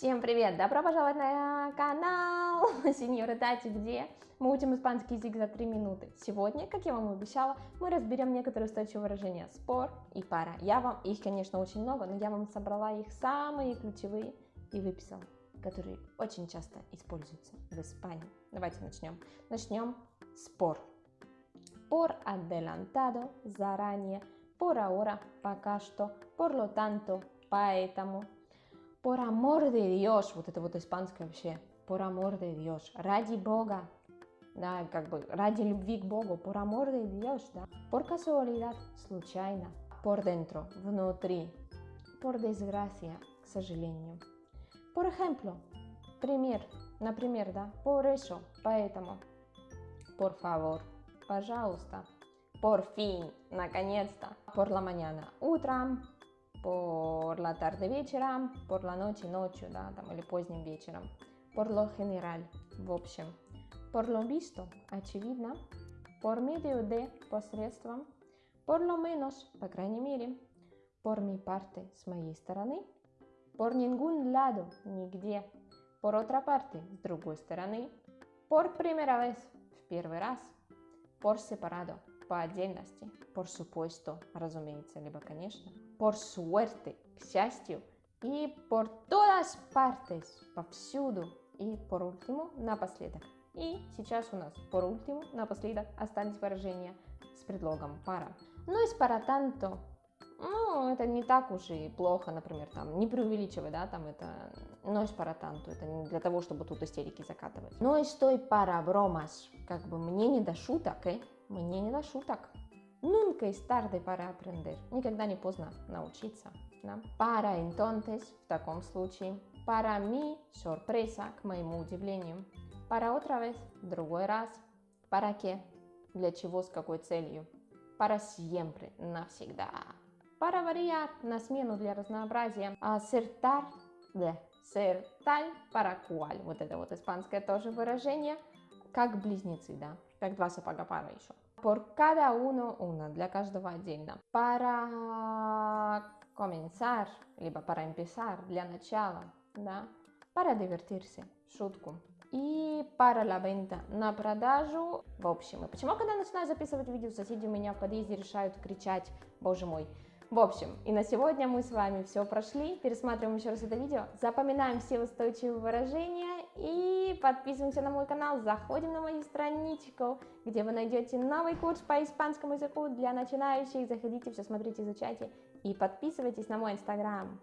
Всем привет! Добро пожаловать на канал Сеньора Тати, где мы учим испанский язык за 3 минуты. Сегодня, как я вам обещала, мы разберем некоторые устойчивые выражения спор и пара. Я вам, их, конечно, очень много, но я вам собрала их самые ключевые и выписала, которые очень часто используются в Испании. Давайте начнем. Начнем спор. Por adelantado, заранее, por ahora, пока что, por lo tanto, поэтому, por amor de Dios, вот это вот испанское вообще, por amor de Dios, ради Бога, да, как бы ради любви к Богу, por amor de Dios, да, por casualidad, случайно, por dentro, внутри, por desgracia, к сожалению. Por ejemplo, пример, например, да, por eso, поэтому, por favor, пожалуйста, por fin, наконец-то, por la mañana, утром, por la tarde вечером, por la noche ночью, да, там, или поздним вечером, por lo general, в общем, por lo visto, очевидно, por medio de, посредством, por lo menos, по крайней мере, por mi parte, с моей стороны, por ningún lado, нигде, por otra parte, с другой стороны, por primera vez, в первый раз, por separado, по отдельности, por supuesto, разумеется, либо конечно, por suerte, к счастью, и por todas partes, повсюду, и por último, напоследок. И сейчас у нас por último, напоследок, остались выражения с предлогом para. Ну и para tanto, ну, это не так уж и плохо, например, там, не преувеличивай, да, там, это, es para tanto, это не для того, чтобы тут истерики закатывать. No estoy para bromas, как бы мне не до шуток, э? Мне не до шуток. Nunca es tarde para aprender. Никогда не поздно научиться. Да? Para entonces, в таком случае. Para mi sorpresa, к моему удивлению. Para otra vez, другой раз. Para qué, для чего, с какой целью. Para siempre, навсегда. Para variar, на смену для разнообразия. Acertar, de ser tal, para cual. Вот это вот испанское тоже выражение. Как близнецы, да как два сапога пара еще. Por cada uno, una, для каждого отдельно. Para comenzar, либо para empezar, для начала, да. Para divertirse, шутку. И para la venta, на продажу. В общем, и почему, когда начинаю записывать видео, соседи у меня в подъезде решают кричать, боже мой, в общем, и на сегодня мы с вами все прошли. Пересматриваем еще раз это видео, запоминаем все устойчивые выражения и подписываемся на мой канал, заходим на мою страничку, где вы найдете новый курс по испанскому языку для начинающих. Заходите, все смотрите, изучайте и подписывайтесь на мой инстаграм.